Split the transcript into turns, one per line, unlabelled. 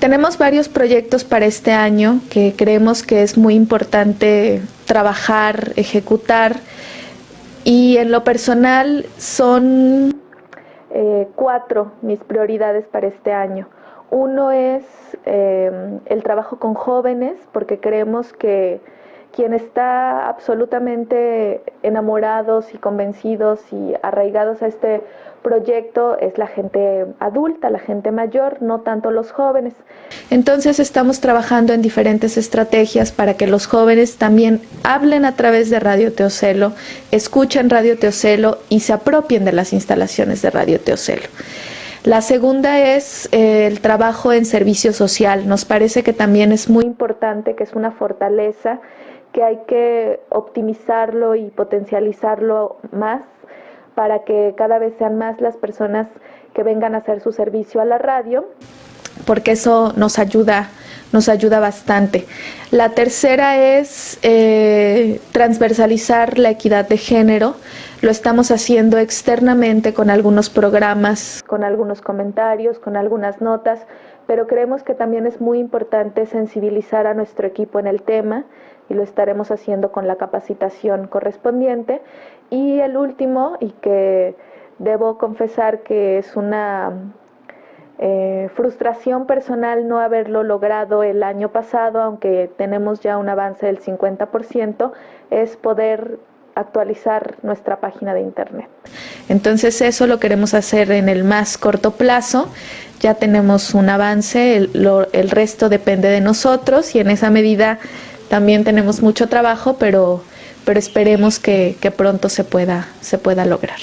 Tenemos varios proyectos para este año que creemos que es muy importante trabajar, ejecutar y en lo personal son eh, cuatro mis prioridades para este año. Uno es eh, el trabajo con jóvenes porque creemos que quien está absolutamente enamorados y convencidos y arraigados a este proyecto es la gente adulta, la gente mayor, no tanto los jóvenes. Entonces estamos trabajando en diferentes estrategias para que los jóvenes también hablen a través de Radio Teocelo, escuchen Radio Teocelo y se apropien de las instalaciones de Radio Teocelo. La segunda es eh, el trabajo en servicio social. Nos parece que también es muy importante, que es una fortaleza que hay que optimizarlo y potencializarlo más para que cada vez sean más las personas que vengan a hacer su servicio a la radio, porque eso nos ayuda, nos ayuda bastante. La tercera es eh, transversalizar la equidad de género. Lo estamos haciendo externamente con algunos programas, con algunos comentarios, con algunas notas, pero creemos que también es muy importante sensibilizar a nuestro equipo en el tema y lo estaremos haciendo con la capacitación correspondiente. Y el último, y que debo confesar que es una eh, frustración personal no haberlo logrado el año pasado, aunque tenemos ya un avance del 50%, es poder actualizar nuestra página de internet. Entonces eso lo queremos hacer en el más corto plazo. Ya tenemos un avance, el, el resto depende de nosotros y en esa medida también tenemos mucho trabajo, pero, pero esperemos que, que pronto se pueda, se pueda lograr.